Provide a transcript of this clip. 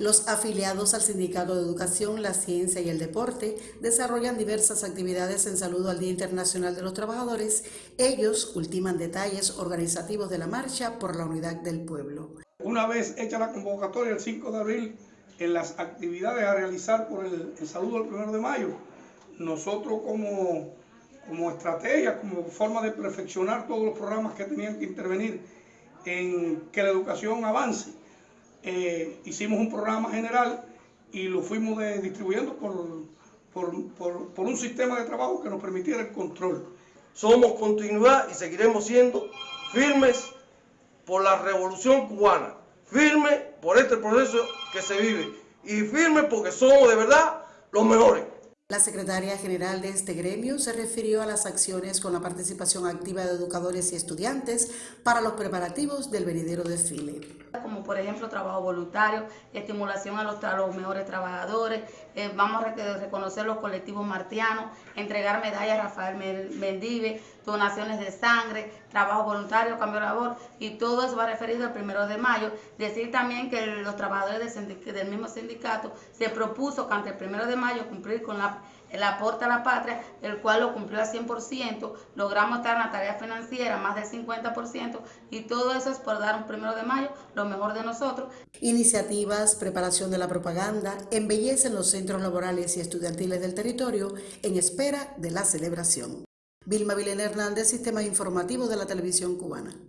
Los afiliados al Sindicato de Educación, la Ciencia y el Deporte desarrollan diversas actividades en saludo al Día Internacional de los Trabajadores. Ellos ultiman detalles organizativos de la marcha por la unidad del pueblo. Una vez hecha la convocatoria el 5 de abril en las actividades a realizar por el, saludo del 1 de mayo, nosotros como, como estrategia, como forma de perfeccionar todos los programas que tenían que intervenir en que la educación avance, eh, hicimos un programa general y lo fuimos distribuyendo por, por, un sistema de trabajo que nos permitiera el control. Somos continuidad y seguiremos siendo firmes por la revolución cubana, firmes por este proceso que se vive y firmes porque somos de verdad los mejores. La secretaria general de este gremio se refirió a las acciones con la participación activa de educadores y estudiantes para los preparativos del venidero desfile. Como por ejemplo trabajo voluntario, estimulación a los, mejores trabajadores, eh, vamos a reconocer los colectivos martianos, entregar medallas a Rafael Mendive, donaciones de sangre, trabajo voluntario, cambio de labor y todo eso va referido al primero de mayo. Decir también que los trabajadores del mismo sindicato se propuso que ante el primero de mayo cumplir con la el aporte a la patria, el cual lo cumplió al 100%, logramos estar en la tarea financiera más del 50% y todo eso es por dar un primero de mayo lo mejor de nosotros. Iniciativas, preparación de la propaganda, embellecen los centros laborales y estudiantiles del territorio en espera de la celebración. Vilma Vilena Hernández, Sistema Informativo de la Televisión Cubana.